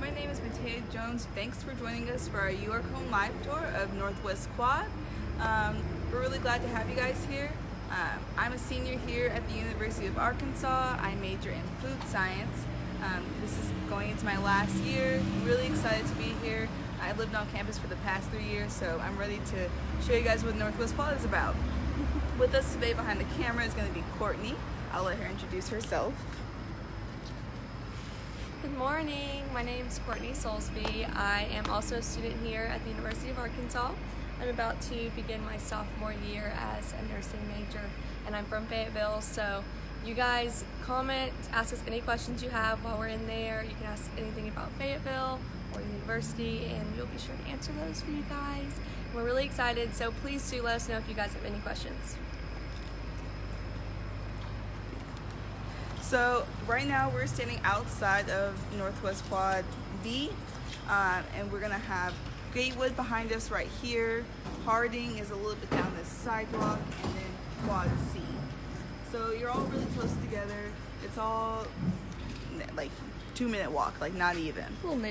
my name is Matea Jones. Thanks for joining us for our York Home Live tour of Northwest Quad. Um, we're really glad to have you guys here. Um, I'm a senior here at the University of Arkansas. I major in food science. Um, this is going into my last year. really excited to be here. I lived on campus for the past three years, so I'm ready to show you guys what Northwest Quad is about. With us today behind the camera is going to be Courtney. I'll let her introduce herself. Good morning. My name is Courtney Soulsby. I am also a student here at the University of Arkansas. I'm about to begin my sophomore year as a nursing major and I'm from Fayetteville so you guys comment, ask us any questions you have while we're in there. You can ask anything about Fayetteville or the university and we'll be sure to answer those for you guys. We're really excited so please do let us know if you guys have any questions. So right now we're standing outside of Northwest Quad B um, and we're gonna have Gatewood behind us right here. Harding is a little bit down this sidewalk and then Quad C. So you're all really close together. It's all like two minute walk, like not even.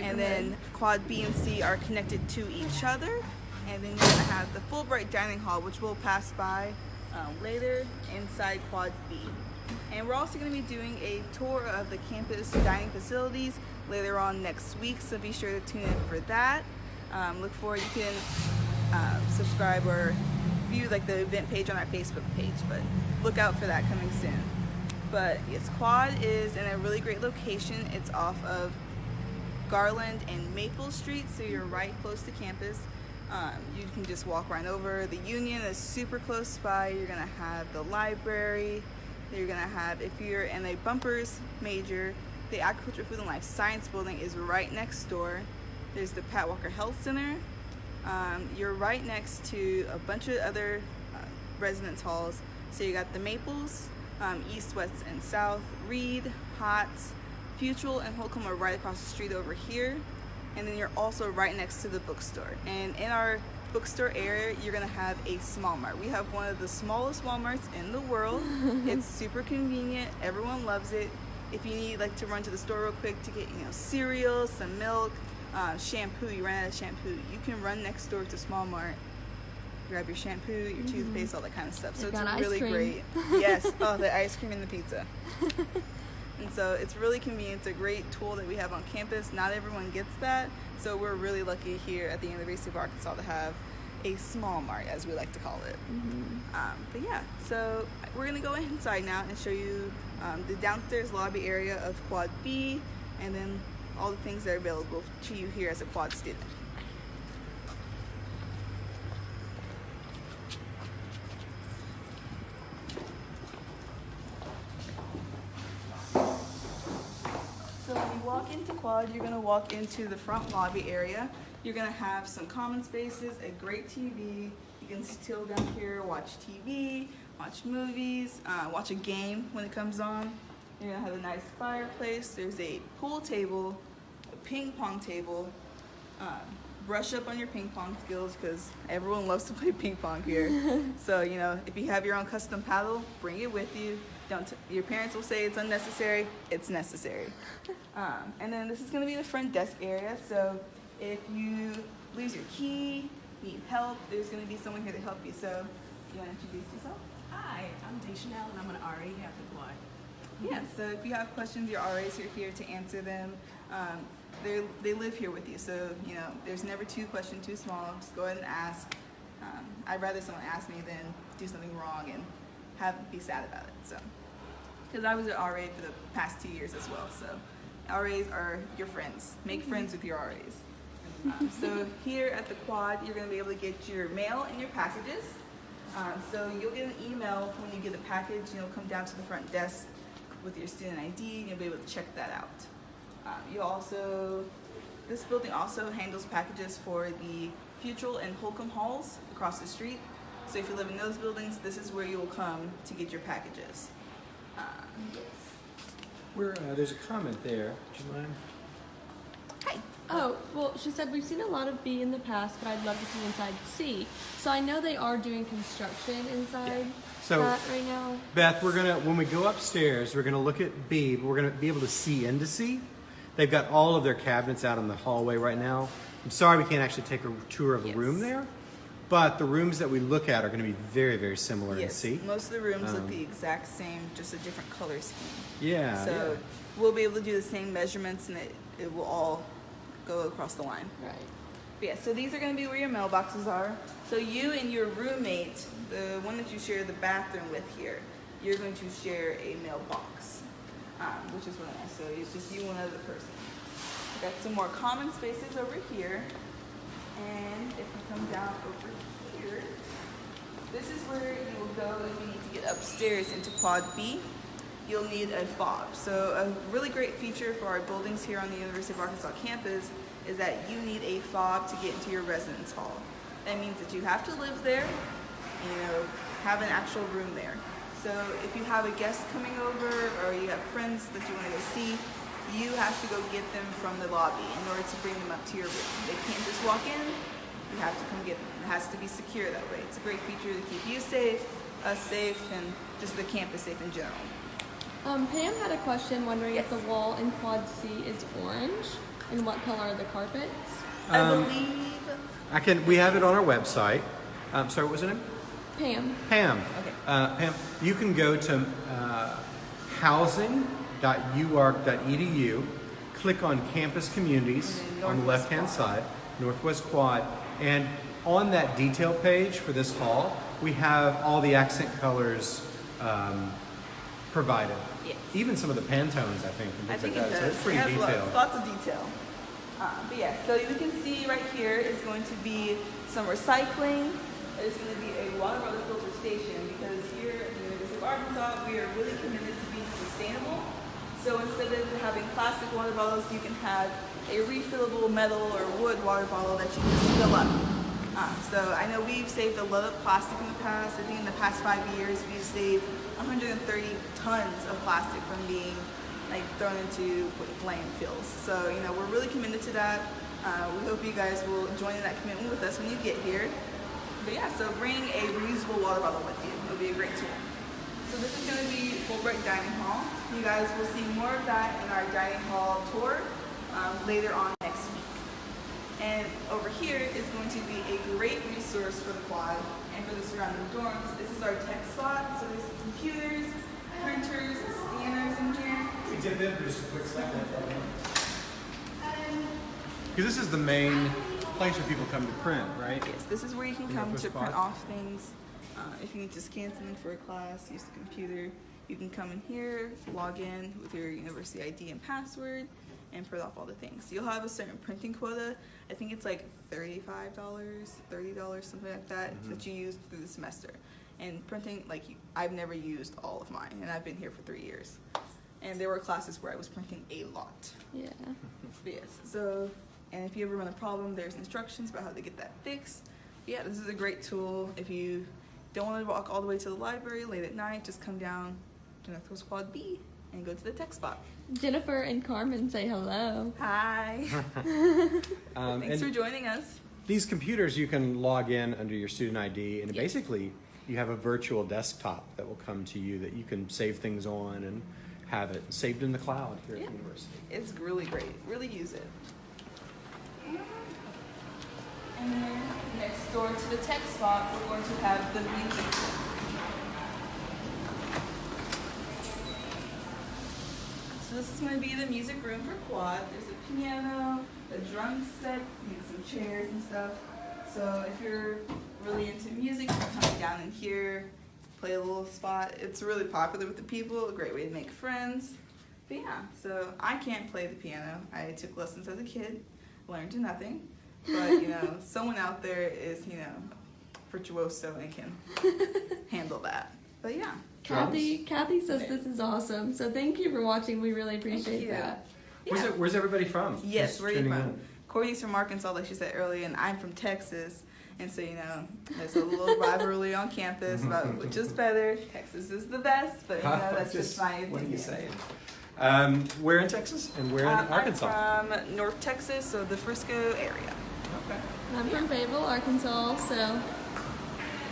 And then Quad B and C are connected to each other. And then you're gonna have the Fulbright Dining Hall, which we'll pass by um, later inside Quad B. And we're also going to be doing a tour of the campus dining facilities later on next week, so be sure to tune in for that. Um, look forward, you can uh, subscribe or view like the event page on our Facebook page, but look out for that coming soon. But yes, Quad is in a really great location. It's off of Garland and Maple Street, so you're right close to campus. Um, you can just walk right over. The Union is super close by. You're gonna have the library, you're gonna have, if you're in a Bumpers major, the Agriculture, Food and Life Science building is right next door. There's the Pat Walker Health Center. Um, you're right next to a bunch of other uh, residence halls. So you got the Maples, um, East, West, and South, Reid, Hotz, Futrall, and Holcombe are right across the street over here. And then you're also right next to the bookstore. And in our bookstore area, you're gonna have a small mart. We have one of the smallest Walmarts in the world. it's super convenient. Everyone loves it. If you need like to run to the store real quick to get you know cereal, some milk, uh, shampoo, you ran out of shampoo, you can run next door to Small Mart, grab your shampoo, your mm -hmm. toothpaste, all that kind of stuff. So it's really great. yes. Oh, the ice cream and the pizza. And so it's really convenient. It's a great tool that we have on campus. Not everyone gets that. So we're really lucky here at the University of Arkansas to have a small mart, as we like to call it. Mm -hmm. um, but yeah, so we're gonna go inside now and show you um, the downstairs lobby area of Quad B, and then all the things that are available to you here as a Quad student. So when you walk you're gonna walk into the front lobby area you're gonna have some common spaces, a great TV. You can still down here, watch TV, watch movies, uh, watch a game when it comes on. You're gonna have a nice fireplace. There's a pool table, a ping pong table. Uh, brush up on your ping pong skills because everyone loves to play ping pong here. so, you know, if you have your own custom paddle, bring it with you. Don't your parents will say it's unnecessary, it's necessary. Um, and then this is gonna be the front desk area. So if you lose your key, need help, there's going to be someone here to help you. So, you want to introduce yourself? Hi, I'm Chanel, and I'm an RA here at the quad. Yeah, so if you have questions, your RAs are here to answer them. Um, they live here with you, so you know there's never two questions too small. Just go ahead and ask. Um, I'd rather someone ask me than do something wrong and have be sad about it. So, because I was an RA for the past two years as well, so RAs are your friends. Make friends with your RAs. Um, so here at the quad, you're going to be able to get your mail and your packages. Um, so you'll get an email when you get a package, and you'll come down to the front desk with your student ID, and you'll be able to check that out. Um, you also, this building also handles packages for the Futrall and Holcombe halls across the street. So if you live in those buildings, this is where you will come to get your packages. Um, where, uh, there's a comment there. Do you mind? Hi. Oh, well, she said, we've seen a lot of B in the past, but I'd love to see inside C. So I know they are doing construction inside yeah. so, that right now. Beth, we're gonna, when we go upstairs, we're gonna look at B, but we're gonna be able to see into C. They've got all of their cabinets out in the hallway right now. I'm sorry we can't actually take a tour of the Yes. room there, but the rooms that we look at are going to be very, very similar in Yes, see. most of the rooms look Um, the exact same, just a different color scheme. Yeah. So yeah. we'll be able to do the same measurements and it, it will all go across the line. Right. But yeah, so these are going to be where your mailboxes are. So you and your roommate, the one that you share the bathroom with here, you're going to share a mailbox, um, which is really nice. So it's just you and another person. Got some more common spaces over here. And if we come down over here, this is where you will go if you need to get upstairs into Quad B. You'll need a fob. So a really great feature for our buildings here on the University of Arkansas campus is that you need a fob to get into your residence hall. That means that you have to live there, you know, have an actual room there. So if you have a guest coming over or you have friends that you want to go see, you have to go get them from the lobby in order to bring them up to your room. They can't just walk in, you have to come get them. It has to be secure that way. It's a great feature to keep you safe, us safe, and just the campus safe in general. Um, Pam had a question wondering if the wall in Quad C is orange and what color are the carpets? I Um, believe. I can. We have it on our website. Um, sorry, what was her name? Pam. Pam. Okay. Uh, Pam, you can go to uh, housing.uark.edu, click on campus communities on the left-hand side, Northwest Quad, and on that detail page for this hall, we have all the accent colors um, provided. Yes. Even some of the Pantones, I think. and I things think like it that. does. So it's pretty it detailed. Lots, lots of detail. Uh, but yeah, so you can see right here is going to be some recycling. There's going to be a water bottle filter station because here at the University of Arkansas, we are really committed to being sustainable. So instead of having plastic water bottles, you can have a refillable metal or wood water bottle that you just fill up. Um, so I know we've saved a lot of plastic in the past. I think in the past five years, we've saved 130 tons of plastic from being like thrown into landfills. So you know we're really committed to that. Uh, we hope you guys will join in that commitment with us when you get here. But yeah, so bring a reusable water bottle with you. It'll be a great tool. So this is going to be Fulbright Dining Hall. You guys will see more of that in our dining hall tour um, later on next week. And over here is going to be a great resource for the quad and for the surrounding dorms. This is our tech spot. So there's computers, printers, scanners in here. We did that just a quick second. Because this is the main place where people come to print, right? Yes, this is where you can come the to print off things. Uh, if you need to scan something for a class, use the computer, you can come in here, log in with your university ID and password, and print off all the things. You'll have a certain printing quota. I think it's like $35, $30, something like that, Mm-hmm. that you use through the semester. And printing, like, I've never used all of mine, and I've been here for three years. And there were classes where I was printing a lot. Yeah. But yes, so, and if you ever run a problem, there's instructions about how to get that fixed. Yeah, this is a great tool. If you don't want to walk all the way to the library late at night, just come down to Northwest Quad B and go to the tech spot. Jennifer and Carmen say hello. Hi. Um, Thanks for joining us. these computers, you can log in under your student ID, and Yes. basically, you have a virtual desktop that will come to you that you can save things on and have it saved in the cloud here Yeah. at the university. It's really great. Really use it. And then next door to the tech spot, we're going to have the music So this is going to be the music room for quad. There's a piano, a drum set, you know, some chairs and stuff. So if you're really into music, you can come down in here, play a little spot. It's really popular with the people. A great way to make friends. But yeah, so I can't play the piano. I took lessons as a kid, learned to nothing. But you know, someone out there is you know virtuoso and can handle that. But yeah, Kathy Kathy says this is awesome. So thank you for watching. We really appreciate you. that. Where's, it, where's everybody from? Yes, Just where are you from? in. Courtney's from Arkansas, like she said earlier, and I'm from Texas. And so, you know, there's a little rivalry on campus about which is better. Texas is the best, but you know, that's just, my opinion. What are you saying? Um, where in Texas and where in Um, Arkansas? I'm from North Texas, so the Frisco area. okay. I'm from Fayetteville, Arkansas, so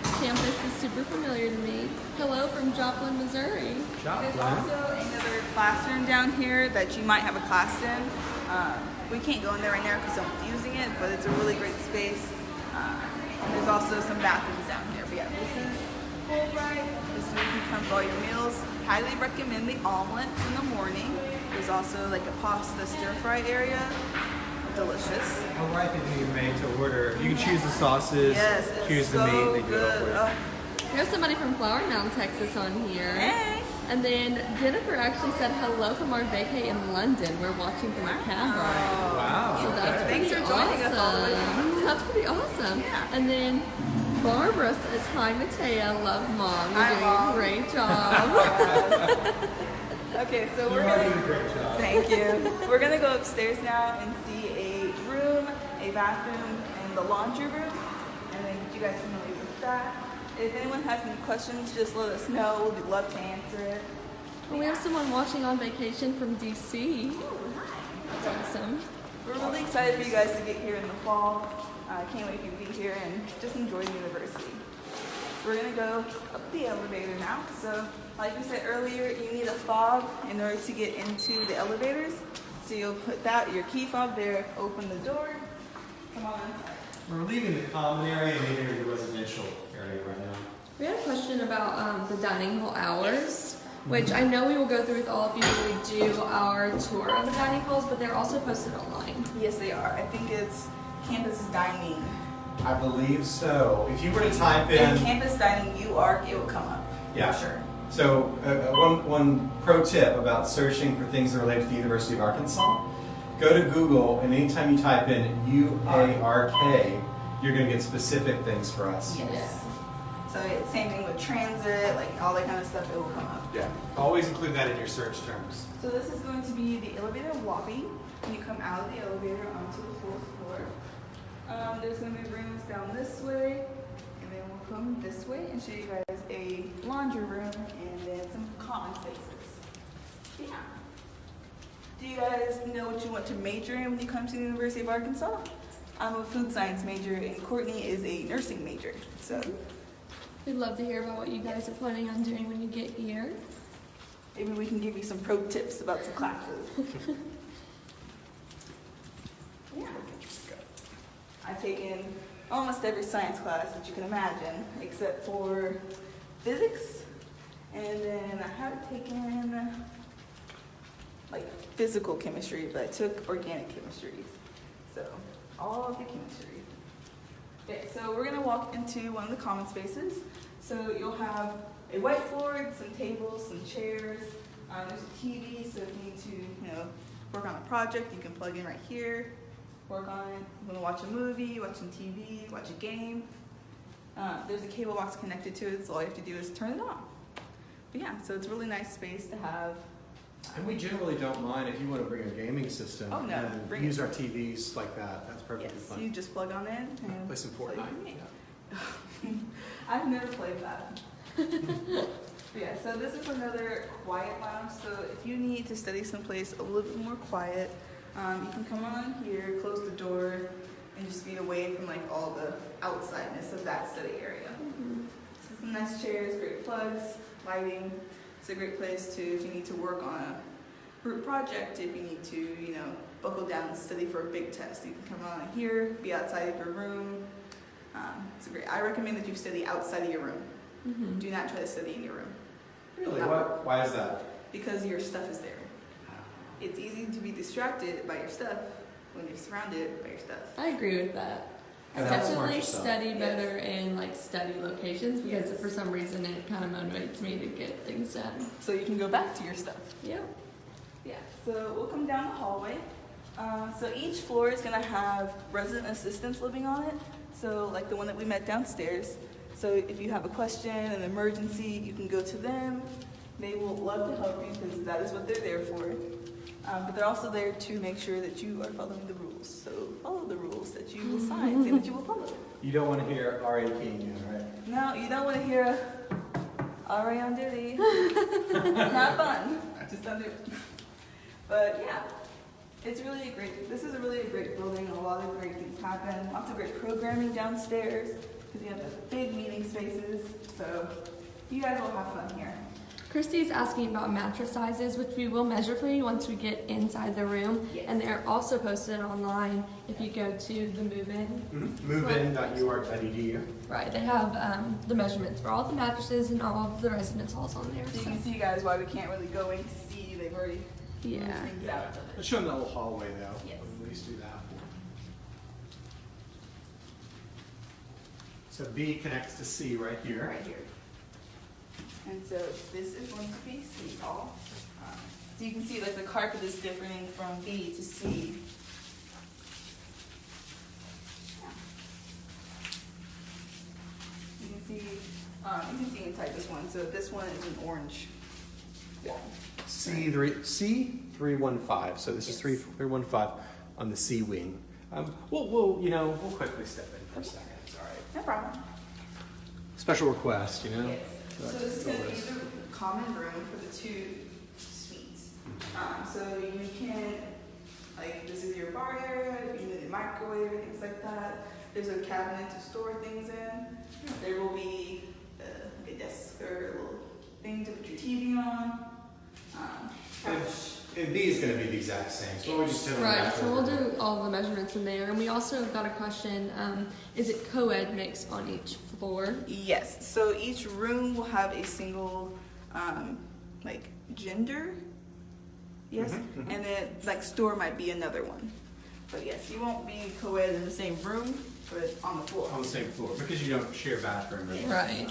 campus is super familiar to me. Hello from Joplin, Missouri. There's also another classroom down here that you might have a class in. Um, we can't go in there right now because someone's using it, but it's a really great space. And there's also some bathrooms down here. But yeah, this is Fulbright. This is where you can come for all your meals. Highly recommend the omelets in the morning. There's also like a pasta stir fry area. Delicious. All right, that you can make to order. You can choose the sauces, Yes, it's choose so the meat. They do it all good. for you. Oh, Here's somebody from Flower Mound, Texas on here. hey. And then Jennifer actually said hello from our vacay in London. We're watching from a camera. Wow. So that's okay. Thanks pretty for joining us all the way awesome. That's pretty awesome. Yeah. And then Barbara says, Hi Matea, love mom. You're Hi, doing Mom." a great job. Okay, so we're are gonna. great job. Thank you. We're gonna go upstairs now and see a room, a bathroom, and the laundry room, and then get you guys familiar with that. If anyone has any questions, just let us know. We'd love to answer it. we have someone watching on vacation from DC. That's awesome. We're really excited for you guys to get here in the fall. I can't wait for you to be here and just enjoy the university. We're gonna go up the elevator now. So, like we said earlier, you need a fob in order to get into the elevators. So you'll put that your key fob there, open the door, come on inside. We're leaving the common area and entering the residential area right now. We had a question about um, the dining hall hours, which I know we will go through with all of you when we do our tour of the dining halls, but they're also posted online. Yes, they are. I think it's campus dining. I believe so. If you were to type In in, campus dining, you are it will come up. Yeah. For sure. So uh, uh, one one pro tip about searching for things that relate to the University of Arkansas, go to Google and anytime you type in U A R K, you're going to get specific things for us. Yes. So it's same thing with transit, like all that kind of stuff. It will come up. Yeah. Always include that in your search terms. So this is going to be the elevator lobby. When you come out of the elevator onto the fourth floor, um, there's going to be rooms down this way, and then we'll come this way and show you guys a laundry room and then some common spaces. Yeah. Do you guys know what you want to major in when you come to the University of Arkansas? I'm a food science major, and Courtney is a nursing major. So We'd love to hear about what you guys are planning on doing when you get here. maybe we can give you some pro tips about some classes. Yeah. I've taken almost every science class that you can imagine, except for physics. And then I have taken like physical chemistry, but I took organic chemistry. So all of the chemistry. Okay, so we're gonna walk into one of the common spaces. So you'll have a whiteboard, some tables, some chairs. Um, there's a TV, so if you need to, you know, work on a project, you can plug in right here, work on it. You wanna watch a movie, watching TV, watch a game. Uh, there's a cable box connected to it, so all you have to do is turn it on. But yeah, so it's a really nice space to have. And we generally don't mind if you want to bring a gaming system Oh, no, and use it. our TVs like that. That's perfectly Yes, fine. you just plug on in and Play some play Fortnite. game. Yeah. I've never played that. Yeah, so this is another quiet lounge. So if you need to study someplace a little bit more quiet, um, you can come on here, close the door, and just be away from like all the outsideness of that study area. So some nice chairs, great plugs, lighting. It's a great place to if you need to work on a group project, if you need to, you know, buckle down and study for a big test. You can come on here, be outside of your room. Um, it's a great. I recommend that you study outside of your room. Mm-hmm. Do not try to study in your room Really? What? Why is that? because your stuff is there. It's easy to be distracted by your stuff when you're surrounded by your stuff. I agree with that. And Definitely yourself. study Yes. better in like study locations because Yes. for some reason it kind of motivates me to get things done. So you can go back to your stuff. Yep. Yeah, so we'll come down the hallway. Uh, so each floor is gonna have resident assistants living on it. So like the one that we met downstairs. So if you have a question, an emergency, you can go to them. They will love to help you because that is what they're there for. Um, but they're also there to make sure that you are following the rules. So follow the rules that you will sign, saying that you will follow. You don't want to hear R.A. King right? No, you don't want to hear RA on duty. it's not fun. Just don't do it. But yeah, it's really a great. This is a really a great building. A lot of great things happen. Lots of great programming downstairs because you have the big meeting spaces. So you guys will have fun here. Christy's asking about mattress sizes, which we will measure for you once we get inside the room. Yes. And they're also posted online if you go to the move-in. Movein.uark.edu. Right, they have um, the measurements for all the mattresses and all of the residence halls on there. So you can see guys why we can't really go in to see. They've already moved yeah. things out. Let's show them that little hallway though. Yes. At least do that. So B connects to C right here. Right here. And so this is going to be C hall. Um, So you can see like the carpet is differing from B to C. Yeah. You can see, um, you can see inside this one. So this one is an orange wall. C three C three one five. So this is three three one five on the C wing. Um, we'll, we'll you know we'll quickly step in for a second. It's all right. No problem. Special request, you know. Yes. So this is gonna be the common room for the two suites. Um, so you can, like, this is your bar area, you need a microwave, things like that. There's a cabinet to store things in. There will be uh, a desk or a little thing to put your TV on. Um, couch. And B is going to be the exact same. So we'll just do Right, so we'll do all the measurements in there. And we also got a question, um, is it co-ed mix on each floor? Yes, so each room will have a single, um, like, gender. Yes, Mhm, and then, like, store might be another one. But yes, you won't be co-ed in the same room, but on the floor. on the same floor because you don't share bathroom. or- Right.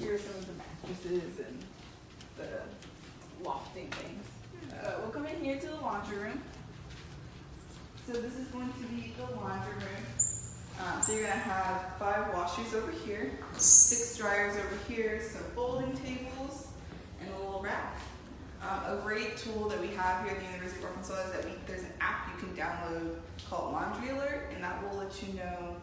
Here are some of the mattresses and the lofting things. Uh, we'll come in here to the laundry room. So this is going to be the laundry room. Um, so you're gonna have five washers over here, six dryers over here, some folding tables, and a little rack. Um, a great tool that we have here at the University of Arkansas is that we, there's an app you can download called Laundry Alert, and that will let you know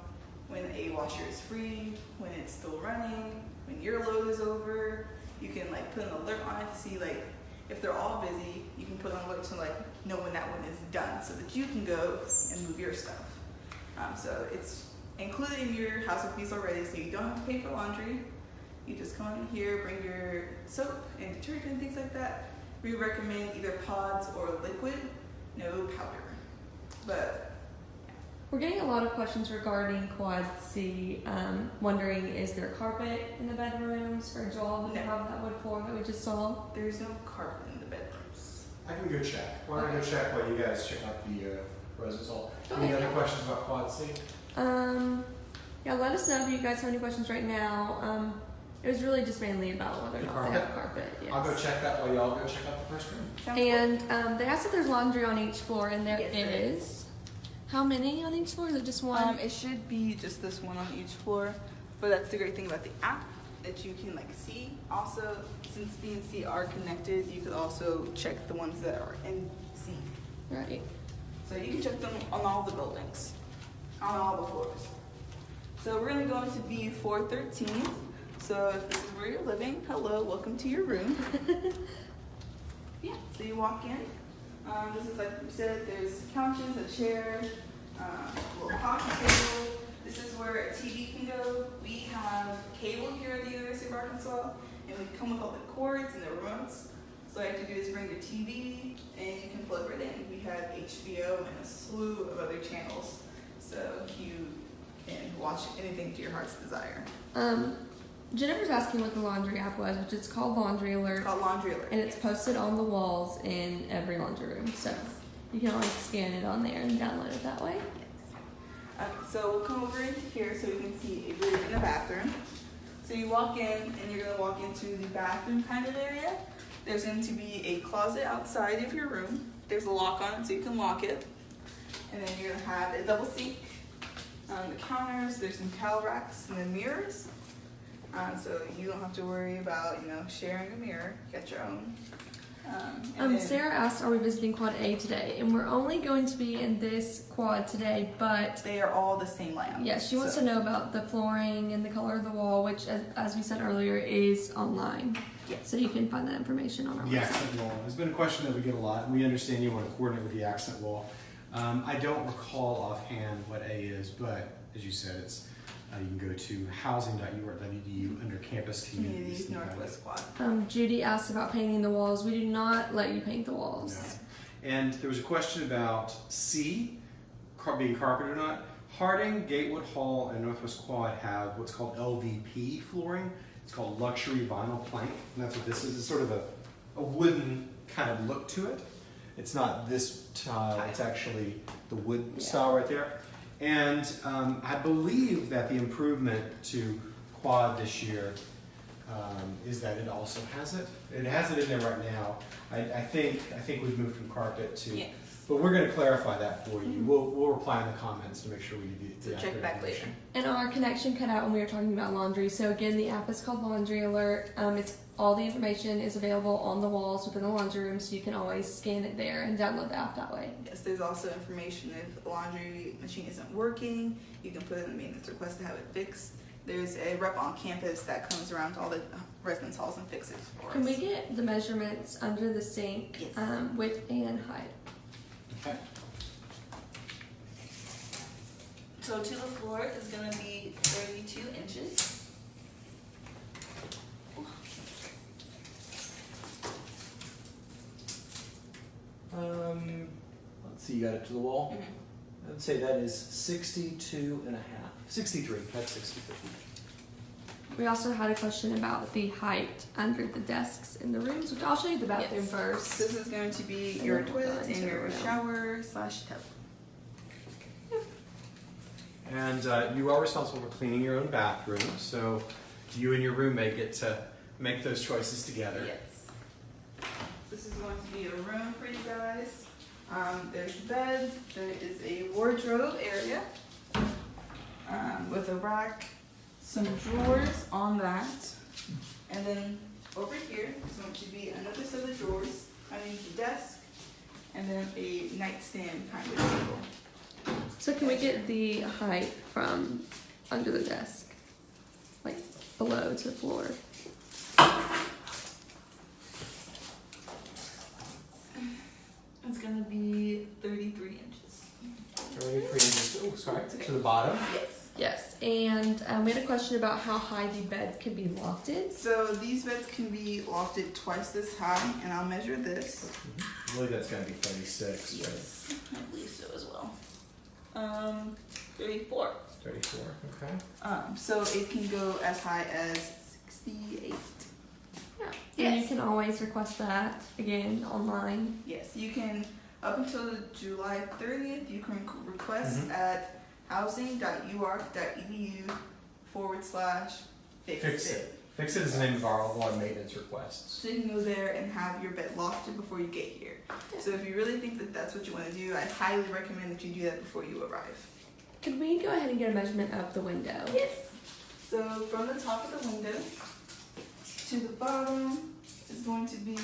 when a washer is free, when it's still running, when your load is over. You can like put an alert on it to see like if they're all busy. You can put an alert to like know when that one is done, so that you can go and move your stuff. Um, so it's included in your house of fees already, so you don't have to pay for laundry. You just come in here, bring your soap and detergent things like that. We recommend either pods or liquid, no powder. But We're getting a lot of questions regarding Quad C. Um, wondering, is there carpet in the bedrooms for Joel? No. Have that wood floor that we just saw? there's no carpet in the bedrooms. I can go check. Why don't I go check while you guys check out the uh, residence hall? Any other questions about Quad C? Um, yeah, let us know if you guys have any questions right now. Um, it was really just mainly about whether or The not they have carpet. Yes. I'll go check that while y'all go check out the first room. Sounds good? And um, they asked if there's laundry on each floor, and there is. Yes, there is. How many on each floor? Is it just one? Um, it should be just this one on each floor, but that's the great thing about the app that you can like see. Also, since B and C are connected, you could also check the ones that are in C. right. So you can check them on all the buildings, on all the floors. So we're gonna go into B four thirteen. So if this is where you're living, hello, welcome to your room. yeah. So you walk in. Um, this is like we said. There's couches, a chair, um, a little coffee table. This is where a TV can go. We have cable here at the University of Arkansas, and we come with all the cords and the remotes. So all you have to do is bring your TV, and you can plug right in. We have HBO and a slew of other channels, so you can watch anything to your heart's desire. Um, Jennifer's asking what the laundry app was, which is called Laundry It's Alert, called Laundry Alert. and it's posted on the walls in every laundry room. So you can always scan it on there and download it that way. Um, so we'll come over into here so we can see a room in the bathroom. So you walk in and you're gonna walk into the bathroom kind of area. There's going to be a closet outside of your room. There's a lock on it so you can lock it. And then you're gonna have a double sink. Um, the counters, there's some towel racks and then mirrors. Um, so you don't have to worry about, you know, sharing a mirror. Get your own. Um, Um, then- Sarah asked, "Are we visiting Quad A today?" And we're only going to be in this quad today, but they are all the same layout. yeah, she wants So- to know about the flooring and the color of the wall, which, as, as we said earlier, is online. Yes. So you can find that information on our The website. accent wall It's been a question that we get a lot, and we understand you want to coordinate with the accent wall. Um, I don't recall offhand what A is, but as you said, it's Uh, you can go to housing.uark.edu under campus communities. Communities and find Northwest it. Quad. Um, Judy asked about painting the walls. We do not let you paint the walls. No. And there was a question about C, car- being carpet or not. Harding, Gatewood Hall, and Northwest Quad have what's called LVP flooring. It's called luxury vinyl plank, and that's what this is. It's sort of a, a wooden kind of look to it. It's not this tile, it's actually the wood Yeah. style right there. And um, I believe that the improvement to Quad this year um, is that it also has it. It has it in there right now. I, I think I think we've moved from carpet to. Yes. But we're going to clarify that for you. We'll, we'll reply in the comments to make sure we do So check accurate back later. information. And our connection cut out when we were talking about laundry. So again, the app is called Laundry Alert. Um, it's all the information is available on the walls within the laundry room, so you can always scan it there and download the app that way. Yes, there's also information if the laundry machine isn't working, you can put in a maintenance request to have it fixed. There's a rep on campus that comes around to all the residence halls and fixes for Can us. we get the measurements under the sink, Yes. um, width and height? Okay. So to the floor is gonna be thirty-two inches. Um, let's see, you got it to the wall? Mm-hmm. I'd say that is 62 and a half. 63. That's 63. We also had a question about the height under the desks in the rooms, which I'll show you the bathroom Yes. first. This is going to be And your then we'll go toilet and your room. shower slash tub. And uh, you are responsible for cleaning your own bathroom, so you and your roommate get to make those choices together. Yes. This is going to be a room for you guys. Um, there's a bed, there is a wardrobe area um, with a rack, some drawers on that, and then over here is going to be another set of drawers underneath the desk, and then a nightstand kind of table. So can we get the height from under the desk, like below to the floor? It's gonna be 33 inches. 33 inches. Oh, sorry. To the bottom. Yes. Yes, and um, we had a question about how high the beds can be lofted. So these beds can be lofted twice this high, and I'll measure this. I believe that's going to be 36. right? Yes, I believe so as well. Um, 34. 34. Okay. Um, so it can go as high as 68. Yeah. And you can always request that again online. Yes, you can, up until July 30th, you can request Mhm. at housing.uark.edu forward slash fix, Fix it. Fix it is the name of our one maintenance requests. So you can go there and have your bed lofted before you get here. So if you really think that that's what you want to do, I highly recommend that you do that before you arrive. Could we go ahead and get a measurement of the window? Yes. So from the top of the window to the bottom is going to be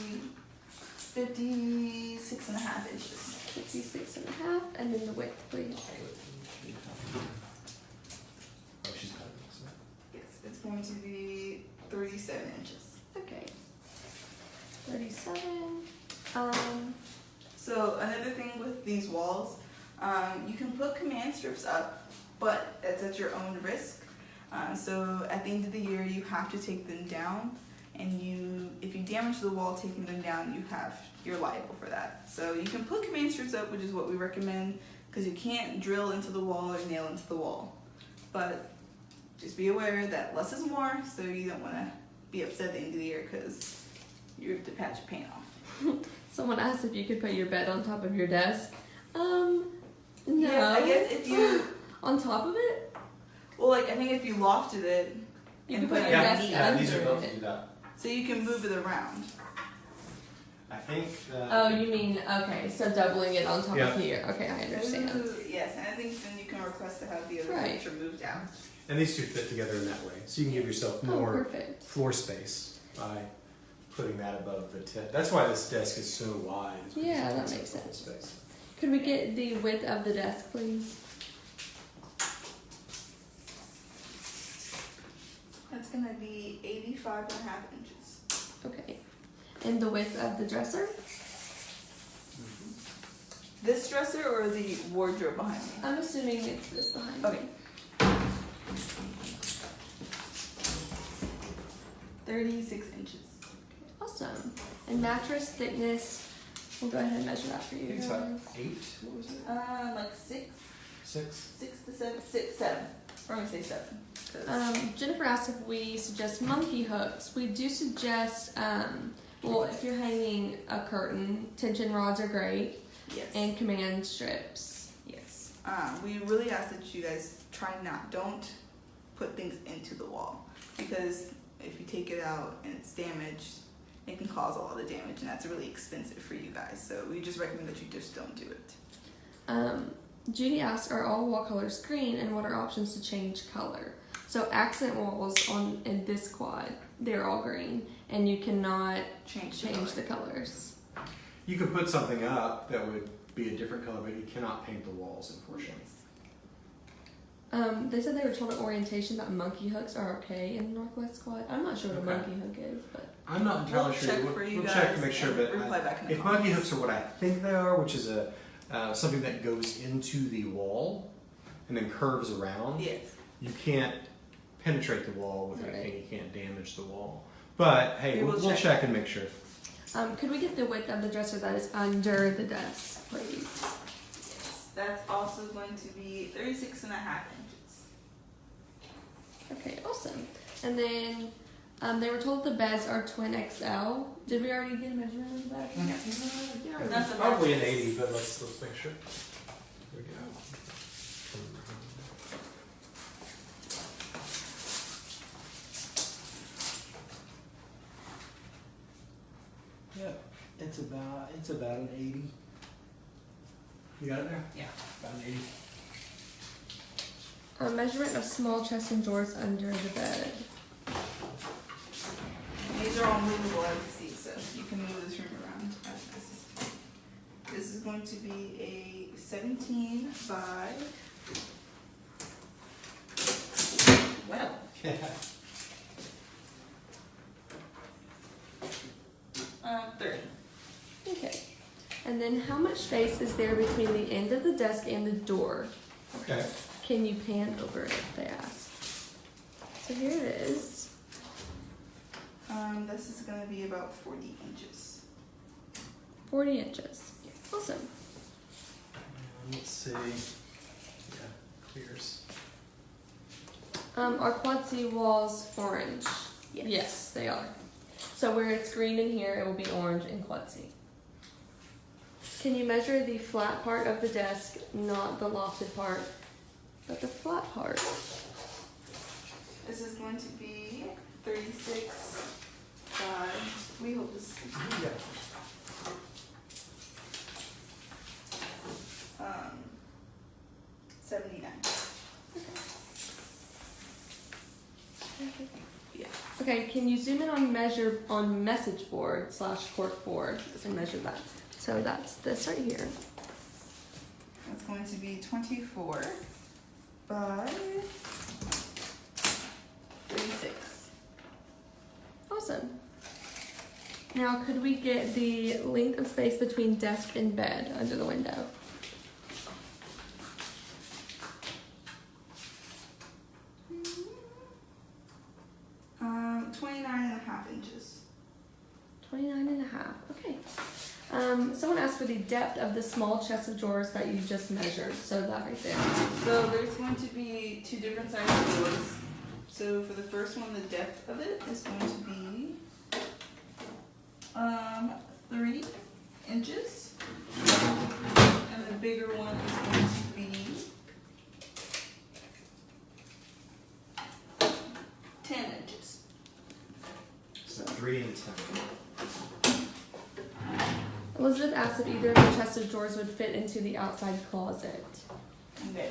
56 and a half inches. 56 and a half, and then the width, please. Oh, she's got it. so. Yes, it's going to be 37 inches. Okay. 37. Um, So another thing with these walls, um, you can put command strips up, but it's at your own risk. Uh, so at the end of the year, you have to take them down, and you, if you damage the wall taking them down, you have you're liable for that. So you can put command strips up, which is what we recommend, because you can't drill into the wall or nail into the wall. But just be aware that less is more, so you don't want to be upset at the end of the year because you have to patch your paint off. someone asked if you could put your bed on top of your desk. Um, no. Yes, I guess if you on top of it, Well, like I think if you lofted it, you And could put put your it Yeah, desk yeah, under these are built to it. Do that. so you can move it around. I think that. Oh, you mean okay? So doubling it on top Yeah. of here. Okay, I understand. Ooh, yes, and I think then you can request to have the other Right. furniture moved out. And these two fit together in that way. So you can give yourself Oh, more perfect. floor space by putting that above the tip. That's why this desk is so wide. Yeah, that makes up the whole sense. Space. Could we get the width of the desk, please? going to be 85 and a half inches. Okay. And the width of the dresser? Mm-hmm. This dresser or the wardrobe behind me? I'm assuming it's this behind okay. me. 36 inches. Awesome. And mattress thickness, we'll go ahead and measure that for you. It's like eight, what was it? Uh, like six. Six? Six to seven, six, seven. We're gonna say seven. 'Cause- Um, Jennifer asked if we suggest monkey hooks. We do suggest, um, well, if you're hanging a curtain, tension rods are great, yes. and command strips. Yes. Um, we really ask that you guys try not, don't put things into the wall because if you take it out and it's damaged, it can cause a lot of damage and that's really expensive for you guys. So we just recommend that you just don't do it. Um, Judy asked, are all wall colors green, and what are options to change color? So accent walls on in this quad, they're all green, and you cannot Change, the change color. the colors. You could put something up that would be a different color, but you cannot paint the walls, unfortunately. Um, they said they were told at orientation that monkey hooks are okay in the Northwest Quad. I'm not sure what a monkey hook is, but I'm not entirely We'll sure. check we'll for you we'll guys check to make sure, and but reply I- back in the if monkey hooks are what I think they are, which is a uh, something that goes into the wall and then curves around, Yes. you can't penetrate the wall with Right. anything. You can't damage the wall. But hey, We we'll, will we'll check. check and make sure. um, could we get the width of the dresser that is under the desk, please? That's also going to be 36 and a half inches. Okay, awesome. And then um, they were told the beds are twin XL. Did we already get a measurement of the bed? Yeah, That's probably an eighty, but let's let's make sure. Here we go. It's about it's about an eighty. You got it there? Yeah, about an eighty. A measurement of small chest and drawers under the bed. These are all movable as you see, so you can move this room around as necessary. This is going to be a 17 by. Well, um, 30. Okay. And then how much space is there between the end of the desk and the door? Okay. Can you pan over it? They asked. So here it is. Um, this is going to be about 40 inches. 40 inches. Yeah. Awesome. And let's see. Yeah, clears. Um, are quad C walls orange? Yes. they are. So where it's green in here, it will be orange in quad C. Can you measure the flat part of the desk, not the lofted part, but the flat part? This is going to be 36 by. We hold this. Yeah. Um, 79. Yeah. Okay, can you zoom in on measure on message board slash cork board and measure that? So that's this right here. That's going to be 24 by 36. Awesome. Now, could we get the length of space between desk and bed under the window? Um, 29 and a half inches. 29 and a half. Okay. Um, someone asked for the depth of the small chest of drawers that you just measured. So that right there. So there's going to be two different sizes of drawers. So for the first one, the depth of it is going to be um, three inches. And the bigger one is going to be 10 inches. So three and ten. Elizabeth asked if either of the chest of drawers would fit into the outside closet. Okay.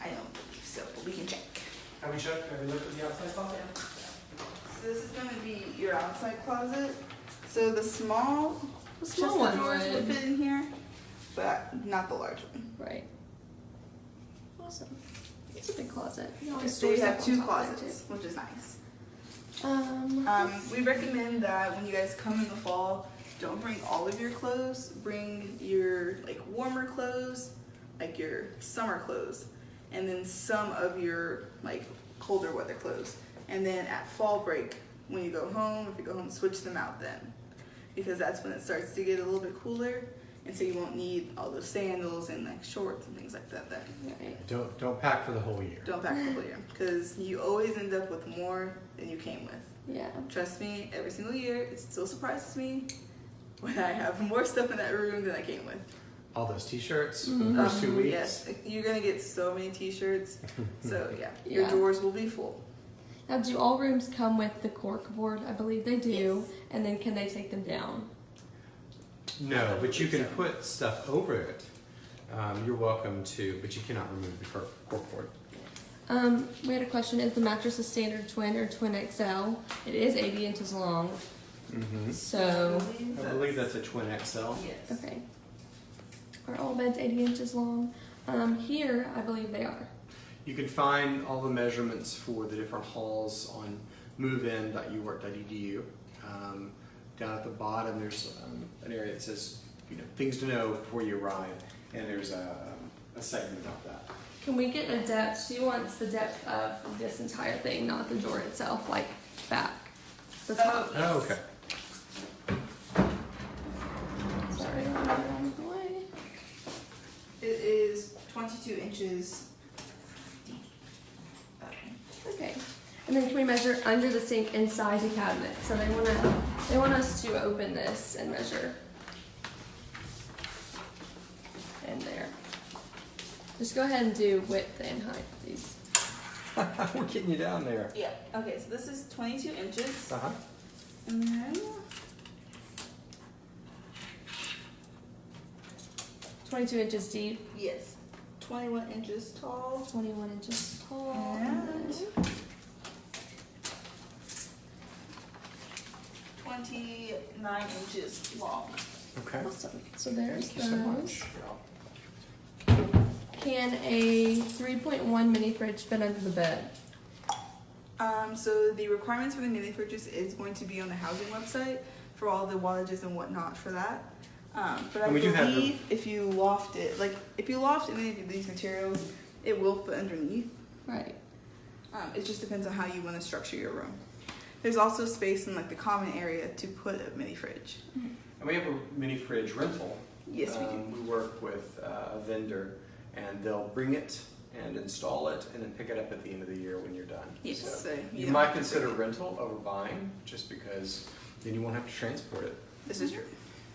I don't believe so, but we can check. Have we checked? Have we looked at the outside closet? So this is going to be your outside closet. So the small The chest small of one drawers would would. fit in here, but not the large one. Right. Awesome. It's a big closet. You So you have two on top of it, closets, which is nice. Um, Um, we recommend that when you guys come in the fall, don't bring all of your clothes. Bring your like warmer clothes, like your summer clothes, and then some of your like colder weather clothes. And then at fall break, when you go home. If you go home, switch them out then, because that's when it starts to get a little bit cooler, and so you won't need all those sandals and like shorts and things like that. Then Right. Don't don't pack for the whole year. don't pack for the whole year, because you always end up with more than you came with. Yeah. Trust me, every single year, it still surprises me when I have more stuff in that room than I came with. All those T-shirts for Mhm. the first two Um, weeks. Yes, you're gonna get so many T-shirts. so yeah, your Yeah. drawers will be full. Now, do all rooms come with the cork board? I believe they do. Yes. And then can they take them down? No, but you can put stuff over it. Um, you're welcome to, but you cannot remove the cork, board. Um, we had a question: Is the mattress a standard twin or twin XL? It is 80 inches long. Mm-hmm. So, I believe that's a twin XL. Yes. okay. Are all beds 80 inches long? Um, here, I believe they are. You can find all the measurements for the different halls on movein.uark.edu. Um, down at the bottom, there's um, an area that says, you know, things to know before you arrive, and there's a, um, a segment about that. Can we get a depth? She wants the depth of this entire thing, not the door itself, like back. The top. Oh, okay. Sorry, I'm going the way. It is 22 inches deep. Okay. And then can we measure under the sink inside the cabinet? So they wanna they want us to open this and measure in there. Just go ahead and do width and height, please. We're getting you down there. Yeah. Okay, so this is 22 inches, Uh huh. and then 22 inches deep, yes, 21 inches tall. 21 inches tall. And and 29 inches long. Okay. Awesome. So there's Thank you so those. much. Can a 3.1 mini fridge fit under the bed? Um, so the requirements for the mini fridges is going to be on the housing website for all the wattages and whatnot for that. Um, but I And we do have believe if you loft it, like if you loft any of these materials, it will fit underneath. Right. Um, it just depends on how you want to structure your room. There's also space in like the common area to put a mini fridge. And we have a mini fridge rental. Yes, we do. Um, we work with uh, a vendor, and they'll bring it and install it, and then pick it up at the end of the year when you're done. Yes, So so you don't might consider rental over buying, just because then you won't have to transport it. This is true.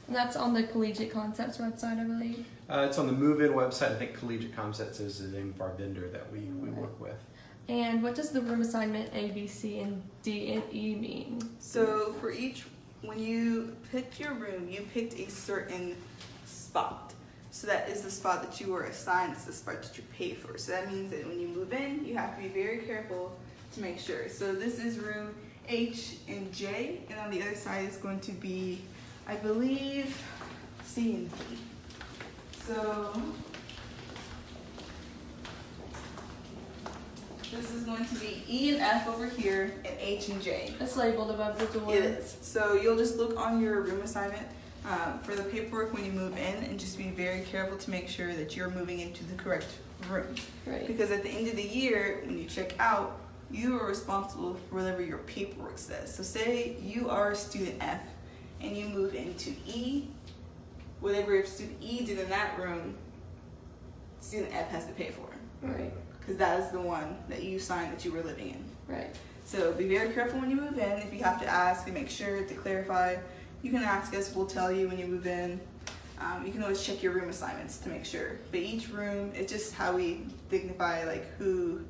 And that's on the Collegiate Concepts website, I believe. Uh, it's on the Move In website. I think Collegiate Concepts is the name of our vendor that we, we work with. And what does the room assignment A, B, C, and D and E mean? So for each, when you picked your room, you picked a certain spot. So that is the spot that you were assigned. It's the spot that you pay for. So that means that when you move in, you have to be very careful to make sure. So this is room H and J, and on the other side is going to be, I believe, C and D. So this is going to be E and F over here, and H and J. It's labeled above the door. It is. So you'll just look on your room assignment um, for the paperwork when you move in and just be very careful to make sure that you're moving into the correct room. Right. Because at the end of the year, when you check out, you are responsible for whatever your paperwork says. So say you are student F and you move into E, whatever student E did in that room, student F has to pay for. Right. Because that is the one that you signed that you were living in. Right. So be very careful when you move in. If you have to ask and make sure to clarify, you can ask us. We'll tell you when you move in. Um, you can always check your room assignments to make sure. But each room, it's just how we dignify like who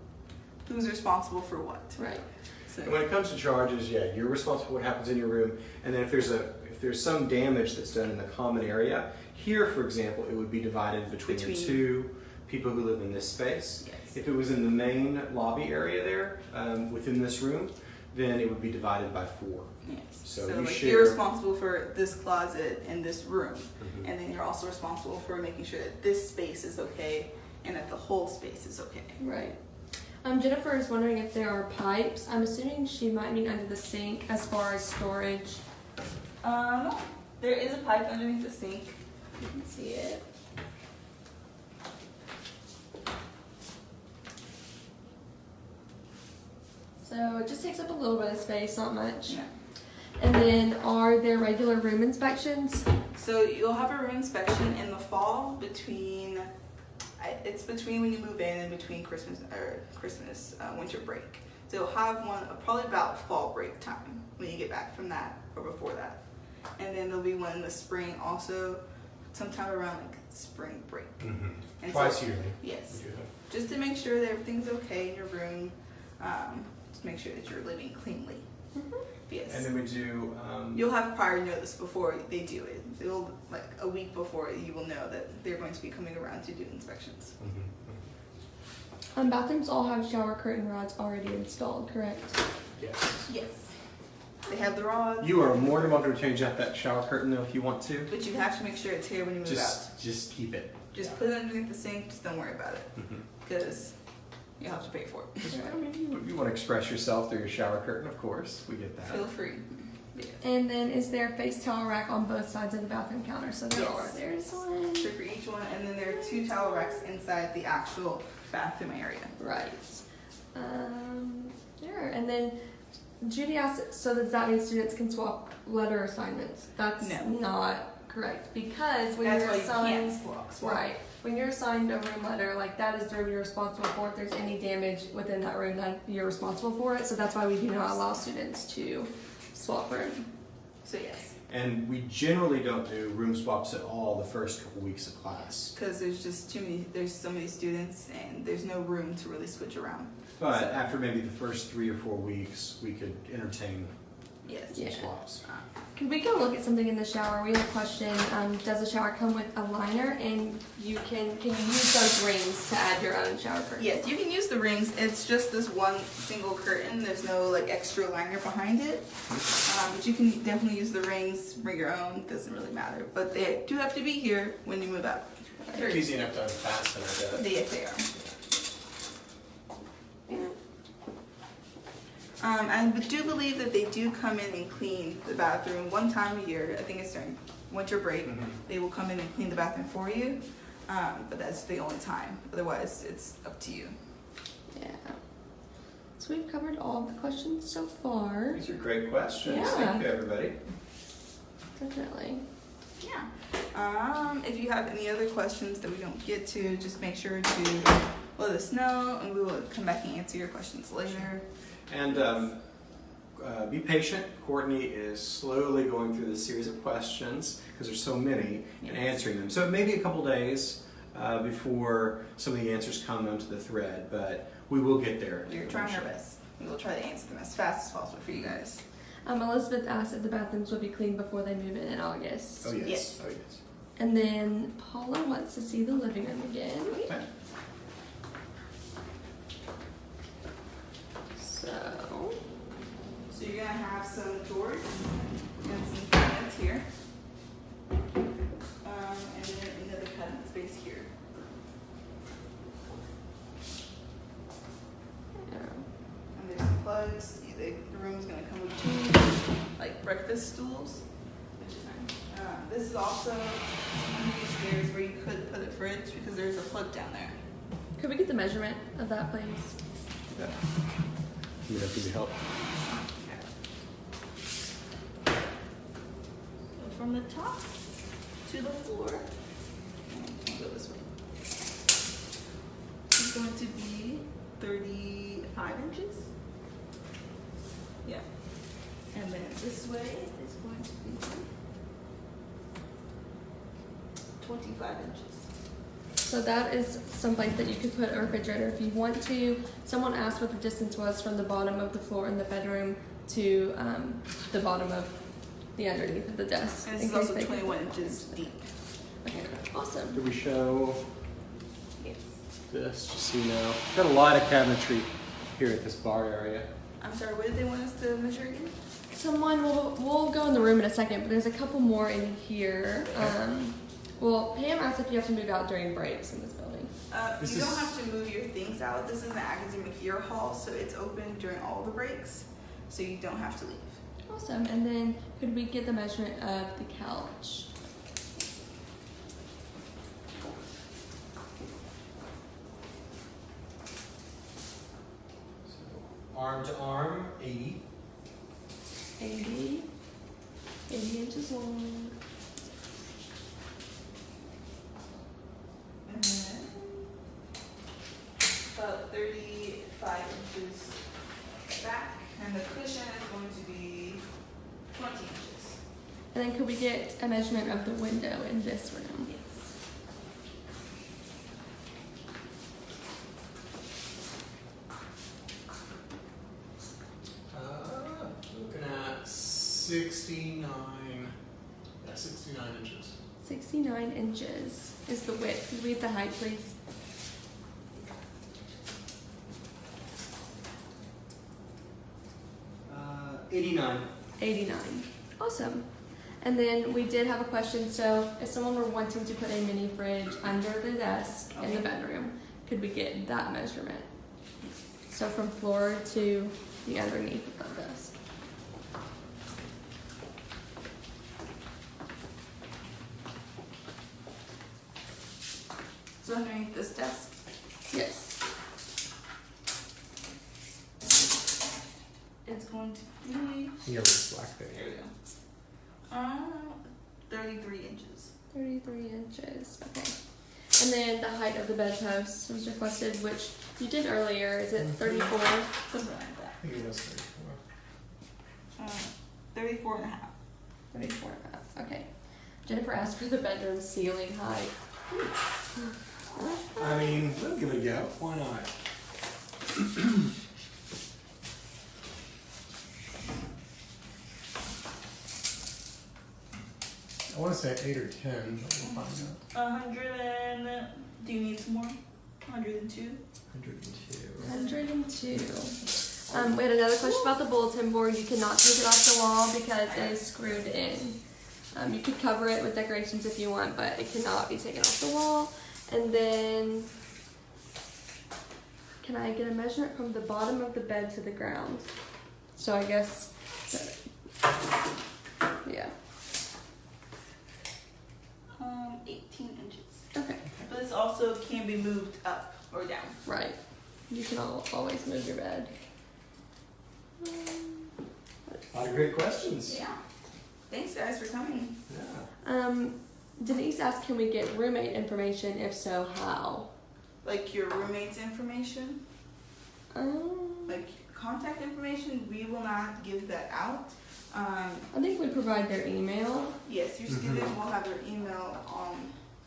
who's responsible for what. Right. So And when it comes to charges, yeah, you're responsible for what happens in your room. And then if there's a if there's some damage that's done in the common area, here, for example, it would be divided between, the Between- two people who live in this space. Yes. If it was in the main lobby area there, um, within this room, then it would be divided by four. yes. So So, you like you're responsible for this closet and this room, Mhm. and then you're also responsible for making sure that this space is okay and that the whole space is okay. Right. Um, Jennifer is wondering if there are pipes. I'm assuming she might mean under the sink as far as storage. Um, there is a pipe underneath the sink. You can see it. So it just takes up a little bit of space, not much. Yeah. And then are there regular room inspections? So you'll have a room inspection in the fall between, it's between when you move in and between Christmas or Christmas uh, winter break. So you'll have one probably about fall break time when you get back from that or before that, and then there'll be one in the spring also, sometime around like spring break. And Twice so, yearly. Yes, we do it. just to make sure that everything's okay in your room. Um, just make sure that you're living cleanly. Yes. And then we do. Um, You'll have prior notice before they do it. It'll like a week before you will know that they're going to be coming around to do inspections. mhm, Um, bathrooms all have shower curtain rods already installed, correct? Yes. Yes. They have the rods, You are more than welcome to change out that shower curtain though if you want to. but you have to make sure it's here when you move out. Just, just keep it. Just put it underneath the sink. Just don't worry about it Mhm. because you have to pay for it. Yeah, I mean, you, you want to express yourself through your shower curtain, of course. We get that. Feel free. Yeah. And then is there a face towel rack on both sides of the bathroom counter? So there Yes. are. There's one. So for each one, and then there are two towel racks inside the actual bathroom area. Right. Um, there. And then Judy asked, so does that mean students can swap letter assignments? That's No. not correct because when That's you're you assigned, can't swap. swap. right, when you're assigned a room letter, like that is the room you're responsible for. If there's any damage within that room, then you're responsible for it. So that's why we do not allow students to swap room. So yes, And we generally don't do room swaps at all the first couple weeks of class. because there's just too many. There's so many students, and there's no room to really switch around. But after maybe the first three or four weeks, we could entertain Yes. some Yeah. swaps. Could we go look at something in the shower? We have a question. Um, does a shower come with a liner, and you can can you use those rings to add your own shower curtain? Yes, you can use the rings. It's just this one single curtain. There's no like extra liner behind it. Um, but you can definitely use the rings. Bring your own. Doesn't really matter. But they do have to be here when you move out. They're easy enough to unfasten, I bet. They, yes, they are. Um, and we do believe that they do come in and clean the bathroom one time a year. I think it's during winter break. Mhm. They will come in and clean the bathroom for you. Um, but that's the only time. Otherwise, it's up to you. Yeah. So we've covered all the questions so far. These are great questions. Yeah. Thank you, everybody. Definitely. Yeah. Um, if you have any other questions that we don't get to, just make sure to let us know and we will come back and answer your questions later. And um, uh, be patient. Courtney is slowly going through this series of questions because there's so many and answering them. So it may be a couple days uh, before some of the answers come onto the thread, but we will get there. We're trying our eventually. best. We will try to answer them as fast as possible for you guys. Um, Elizabeth asked if the bathrooms will be clean before they move in in August. Oh yes. Yes. Oh yes. And then Paula wants to see the living room again. Okay. So So you're gonna have some drawers and some cabinets here. Um, and then another cabinet space here. yeah. And there's some plugs. The the room's gonna come with two like breakfast stools, which. Um, this is also one of these stairs where you could put a fridge because there's a plug down there. could we get the measurement of that, please? Yeah. Would that give you help? So from the top to the floor, go this way. It's going to be 35 inches. Yeah. And then this way is going to be 25 inches. So that is some place that you could put a refrigerator if you want to. Someone asked what the distance was from the bottom of the floor in the bedroom to um, the bottom of the underneath of the desk. And in this is also 21 inches deep. Okay, awesome. Did we show this, just so you know? Got a lot of cabinetry here at this bar area. I'm sorry, what did they want us to measure again? Someone will we'll go in the room in a second, but there's a couple more in here. Um, well, Pam asked if you have to move out during breaks in this building. Uh, this you is... don't have to move your things out. This is the academic year hall, so it's open during all the breaks, so you don't have to leave. Awesome. And then could we get the measurement of the couch? Arm to arm, 80. 80. 80 inches long. about 35 inches back, and the cushion is going to be 20 inches. And then could we get a measurement of the window in this room? Yes. Uh, looking at 69, yeah, 69 inches. 69 inches is the width. Could we get the height, please? Uh, 89. 89. Awesome. And then we did have a question. So, if someone were wanting to put a mini fridge under the desk in the bedroom, could we get that measurement? So, from floor to the underneath of the desk. So underneath this desk, Yes. it's going to be, Here was black there. there we go, um, 33 inches. 33 inches. Okay. And then the height of the bedpost was requested, which you did earlier. Is it 34? Something like that. I think it was 34. Um, 34 and a half. 34 and a half. Okay. Jennifer asked for the bedroom ceiling height. I mean, we'll give it a go. Why not? I want to say 8 or 10, but we'll find out. A 100 and, do you need some more? 102? 102. 102. Um, we had another question about the bulletin board. You cannot take it off the wall because it is screwed in. Um, you could cover it with decorations if you want, but it cannot be taken off the wall. And then, can I get a measurement from the bottom of the bed to the ground? So I guess, yeah. Um, 18 inches. Okay. But this also can be moved up or down. Right. You can al- always move your bed. Um, A lot of great questions. Yeah. Thanks guys for coming. Yeah. Um, Denise asked, can we get roommate information? If so, how? Like your roommate's information, Um, like contact information, we will not give that out. Um, I think we provide their email. yes, your student will have their email on.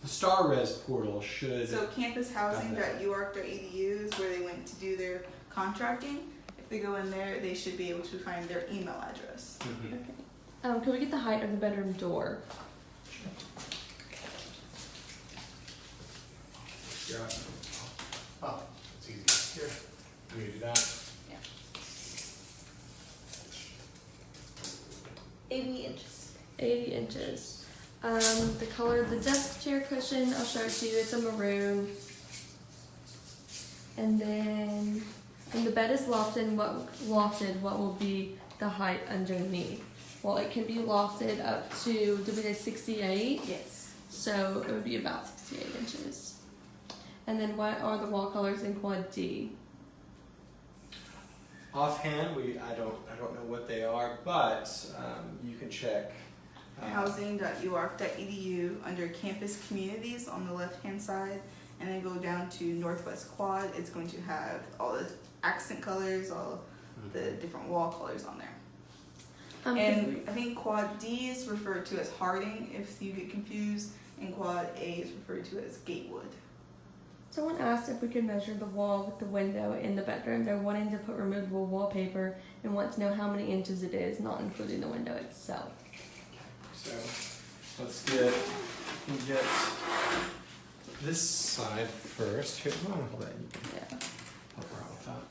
The StarRez portal should. So campushousing.uark.edu is where they went to do their contracting. If they go in there, they should be able to find their email address. Mhm. Okay. Um, can we get the height of the bedroom door? You're on. Oh, it's easy. Here. We do that. 80 inches. 80 inches. Um, the color of the desk chair cushion, I'll show it to you. It's a maroon. And then, when the bed is lofted, what lofted? What will be the height underneath? Well, it can be lofted up to. Did we say 68? Yes. So it would be about 68 inches. And then what are the wall colors in quad D? Offhand, we I don't I don't know what they are, but um, you can check. uh, Housing.uark.edu under campus communities on the left hand side, and then go down to Northwest Quad. It's going to have all the accent colors, all the different wall colors on there. Um, And I think Quad D is referred to as Harding if you get confused, and Quad A is referred to as Gatewood. Someone asked if we could measure the wall with the window in the bedroom. They're wanting to put removable wallpaper and want to know how many inches it is, not including the window itself. So let's get get this side first. Here, hold on, hold that. You can Yeah. help her out with that.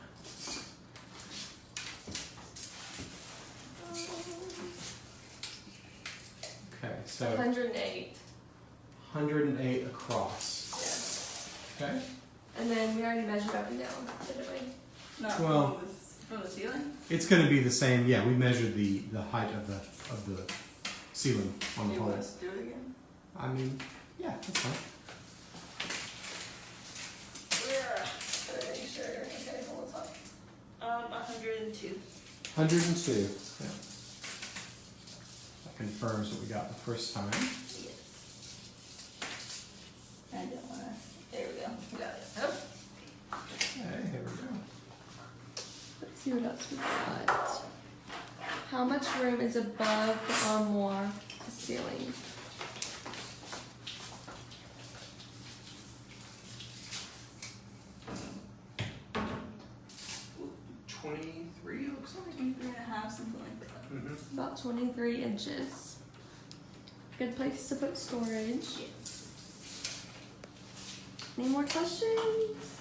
Okay, so 108. 108 across. Yeah. Okay. And then we already measured up and down, didn't we? Not Well- from, the, from the ceiling. It's going to be the same. Yeah, we measured the, the height of the of the ceiling on Do the you want whole. us to do it again? I mean, yeah, that's fine. Pretty sure. Okay, hold on. Um, 102. 102. Yeah. That confirms what we got the first time. Yes. I don't want to. There we go. We got it. Oh. Okay, here we go. Let's see what else we got. How much room is above the armoire ceiling? Twenty-three looks like. 23 and something like that. Mm-hmm. About 23 inches. Good place to put storage. Any more questions?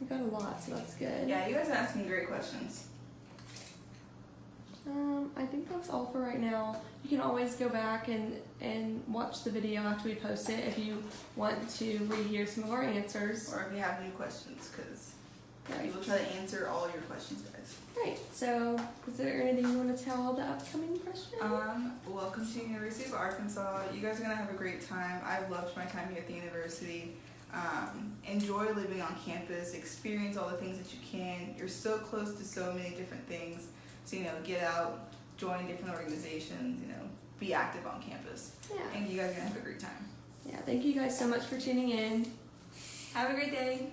We got a lot, so that's good. Yeah, you guys are asking great questions. Um, I think that's all for right now. You can always go back and, and watch the video after we post it if you want to rehear some of our answers. Or if you have new questions, because we will try to answer all your questions, guys. Right. So, is there anything you want to tell the upcoming freshmen? Um, welcome to University of Arkansas. You guys are gonna have a great time. I've loved my time here at the university. Um, enjoy living on campus. Experience all the things that you can. You're so close to so many different things. So you know, get out, join different organizations. You know, be active on campus. yeah. And you guys are gonna have a great time. Yeah. Thank you guys so much for tuning in. Have a great day.